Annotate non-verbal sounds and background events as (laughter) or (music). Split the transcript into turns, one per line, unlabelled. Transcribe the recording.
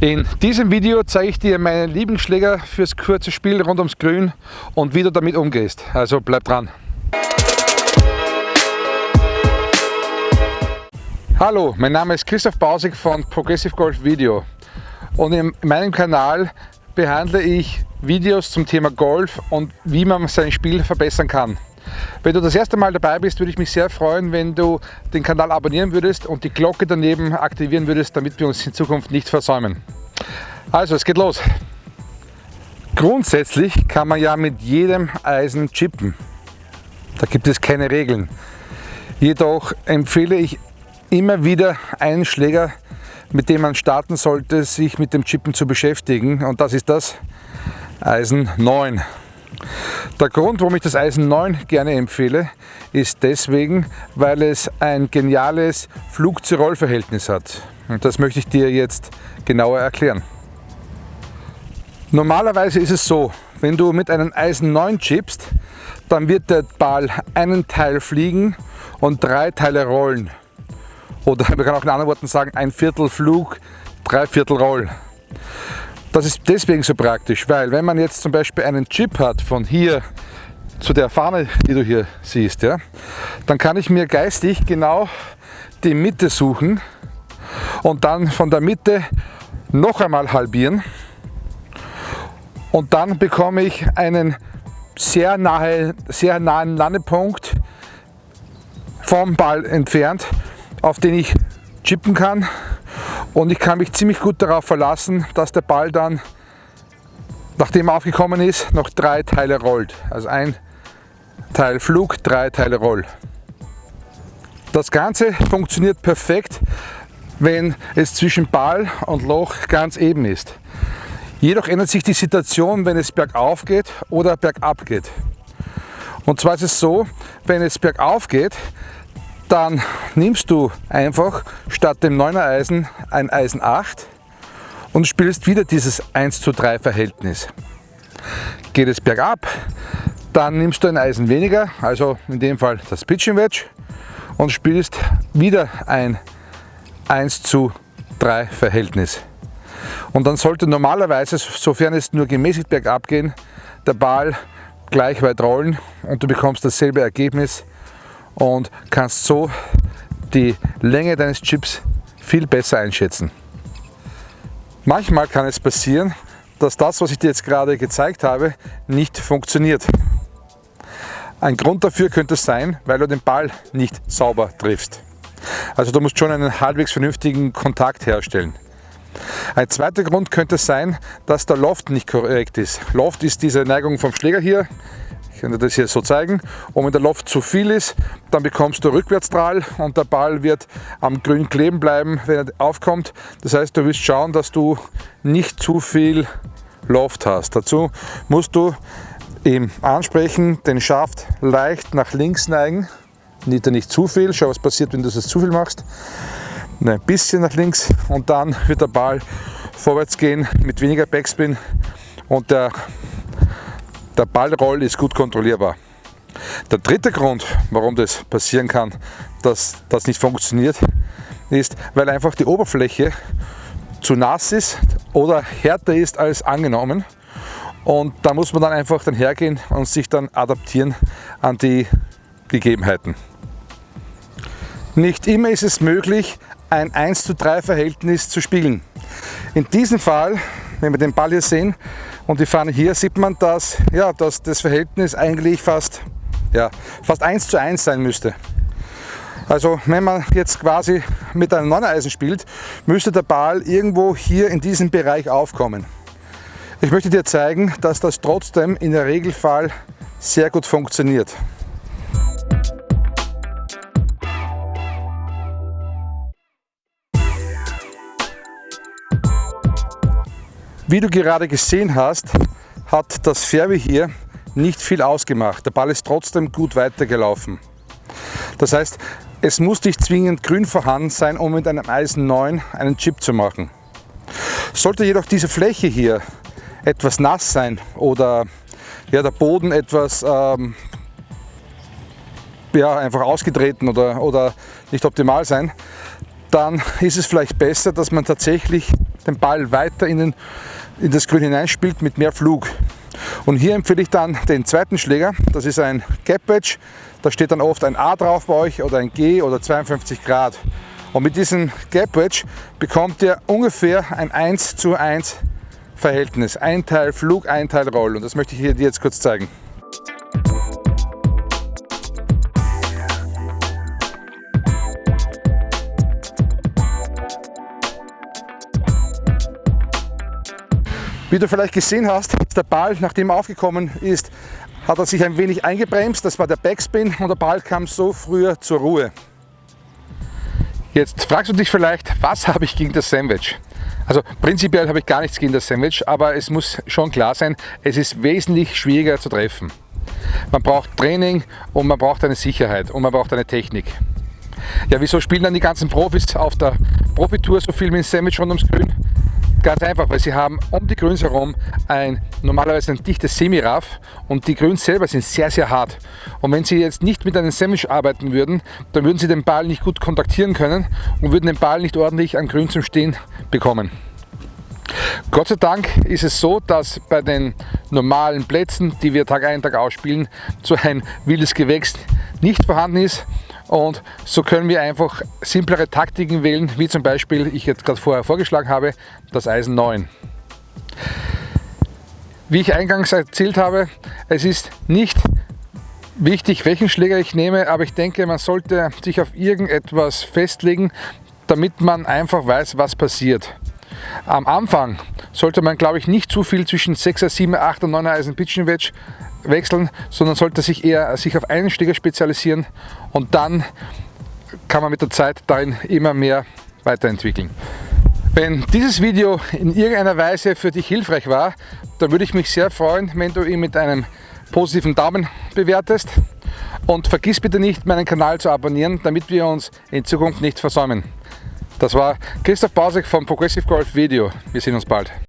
In diesem Video zeige ich dir meine Lieblingsschläger fürs kurze Spiel rund ums Grün und wie du damit umgehst. Also bleib dran. Hallo, mein Name ist Christoph Bausig von Progressive Golf Video und in meinem Kanal behandle ich Videos zum Thema Golf und wie man sein Spiel verbessern kann. Wenn du das erste Mal dabei bist, würde ich mich sehr freuen, wenn du den Kanal abonnieren würdest und die Glocke daneben aktivieren würdest, damit wir uns in Zukunft nicht versäumen. Also, es geht los. Grundsätzlich kann man ja mit jedem Eisen chippen. Da gibt es keine Regeln. Jedoch empfehle ich immer wieder einen Schläger, mit dem man starten sollte, sich mit dem Chippen zu beschäftigen. Und das ist das Eisen 9. Der Grund, warum ich das Eisen 9 gerne empfehle, ist deswegen, weil es ein geniales Flug-zu-Roll-Verhältnis hat. Und das möchte ich dir jetzt genauer erklären. Normalerweise ist es so, wenn du mit einem Eisen 9 chippst, dann wird der Ball einen Teil fliegen und drei Teile rollen. Oder (laughs) man kann auch in anderen Worten sagen, ein Viertel Flug, drei Viertel Roll. Das ist deswegen so praktisch, weil wenn man jetzt zum Beispiel einen Chip hat von hier zu der Fahne, die du hier siehst, ja, dann kann ich mir geistig genau die Mitte suchen und dann von der Mitte noch einmal halbieren. Und dann bekomme ich einen sehr, nahe, sehr nahen Landepunkt vom Ball entfernt, auf den ich chippen kann und ich kann mich ziemlich gut darauf verlassen, dass der Ball dann, nachdem er aufgekommen ist, noch drei Teile rollt. Also ein Teil Flug, drei Teile Roll. Das Ganze funktioniert perfekt, wenn es zwischen Ball und Loch ganz eben ist. Jedoch ändert sich die Situation, wenn es bergauf geht oder bergab geht. Und zwar ist es so, wenn es bergauf geht, dann nimmst du einfach statt dem 9er Eisen ein Eisen 8 und spielst wieder dieses 1 zu 3 Verhältnis. Geht es bergab, dann nimmst du ein Eisen weniger, also in dem Fall das Pitching Wedge und spielst wieder ein 1 zu 3 Verhältnis. Und dann sollte normalerweise, sofern es nur gemäßigt bergab gehen, der Ball gleich weit rollen und du bekommst dasselbe Ergebnis und kannst so die Länge deines Chips viel besser einschätzen. Manchmal kann es passieren, dass das, was ich dir jetzt gerade gezeigt habe, nicht funktioniert. Ein Grund dafür könnte sein, weil du den Ball nicht sauber triffst. Also du musst schon einen halbwegs vernünftigen Kontakt herstellen. Ein zweiter Grund könnte sein, dass der Loft nicht korrekt ist. Loft ist diese Neigung vom Schläger hier ich dir das hier so zeigen. Und wenn der Loft zu viel ist, dann bekommst du Rückwärtsstrahl und der Ball wird am Grün kleben bleiben, wenn er aufkommt. Das heißt, du wirst schauen, dass du nicht zu viel Loft hast. Dazu musst du im Ansprechen den Schaft leicht nach links neigen. Nicht, nicht zu viel. Schau, was passiert, wenn du das zu viel machst. Ein bisschen nach links und dann wird der Ball vorwärts gehen mit weniger Backspin und der der Ballroll ist gut kontrollierbar. Der dritte Grund, warum das passieren kann, dass das nicht funktioniert, ist, weil einfach die Oberfläche zu nass ist oder härter ist als angenommen. Und da muss man dann einfach dann hergehen und sich dann adaptieren an die Gegebenheiten. Nicht immer ist es möglich, ein 1 zu 3 Verhältnis zu spielen. In diesem Fall, wenn wir den Ball hier sehen, und die Fahne hier sieht man, dass, ja, dass das Verhältnis eigentlich fast, ja, fast 1 zu 1 sein müsste. Also wenn man jetzt quasi mit einem 9 Eisen spielt, müsste der Ball irgendwo hier in diesem Bereich aufkommen. Ich möchte dir zeigen, dass das trotzdem in der Regelfall sehr gut funktioniert. Wie du gerade gesehen hast, hat das Fairway hier nicht viel ausgemacht. Der Ball ist trotzdem gut weitergelaufen. Das heißt, es muss nicht zwingend grün vorhanden sein, um mit einem Eisen 9 einen Chip zu machen. Sollte jedoch diese Fläche hier etwas nass sein oder ja, der Boden etwas ähm, ja, einfach ausgetreten oder, oder nicht optimal sein, dann ist es vielleicht besser, dass man tatsächlich den Ball weiter in, den, in das Grün hineinspielt mit mehr Flug. Und hier empfehle ich dann den zweiten Schläger, das ist ein Gap Wedge, da steht dann oft ein A drauf bei euch oder ein G oder 52 Grad. Und mit diesem Gap Wedge bekommt ihr ungefähr ein 1 zu 1 Verhältnis. Ein Teil Flug, ein Teil Roll. Und das möchte ich dir jetzt kurz zeigen. Wie du vielleicht gesehen hast, der Ball, nachdem er aufgekommen ist, hat er sich ein wenig eingebremst. Das war der Backspin und der Ball kam so früher zur Ruhe. Jetzt fragst du dich vielleicht, was habe ich gegen das Sandwich? Also prinzipiell habe ich gar nichts gegen das Sandwich, aber es muss schon klar sein, es ist wesentlich schwieriger zu treffen. Man braucht Training und man braucht eine Sicherheit und man braucht eine Technik. Ja, wieso spielen dann die ganzen Profis auf der Profitour so viel mit dem Sandwich rund ums Grün? Ganz einfach, weil sie haben um die Grüns herum ein normalerweise ein dichtes Semiraff und die Grüns selber sind sehr, sehr hart. Und wenn sie jetzt nicht mit einem Sandwich arbeiten würden, dann würden sie den Ball nicht gut kontaktieren können und würden den Ball nicht ordentlich an Grün zum Stehen bekommen. Gott sei Dank ist es so, dass bei den normalen Plätzen, die wir Tag ein, Tag ausspielen, so ein wildes Gewächs nicht vorhanden ist und so können wir einfach simplere Taktiken wählen, wie zum Beispiel, ich jetzt gerade vorher vorgeschlagen habe, das Eisen 9. Wie ich eingangs erzählt habe, es ist nicht wichtig, welchen Schläger ich nehme, aber ich denke, man sollte sich auf irgendetwas festlegen, damit man einfach weiß, was passiert. Am Anfang sollte man, glaube ich, nicht zu viel zwischen 6er, 7er, 8er, 9er Eisen Pitching Wedge wechseln, sondern sollte sich eher sich auf einen Schläger spezialisieren und dann kann man mit der Zeit darin immer mehr weiterentwickeln. Wenn dieses Video in irgendeiner Weise für dich hilfreich war, dann würde ich mich sehr freuen, wenn du ihn mit einem positiven Daumen bewertest und vergiss bitte nicht, meinen Kanal zu abonnieren, damit wir uns in Zukunft nicht versäumen. Das war Christoph Bausek vom Progressive Golf Video. Wir sehen uns bald.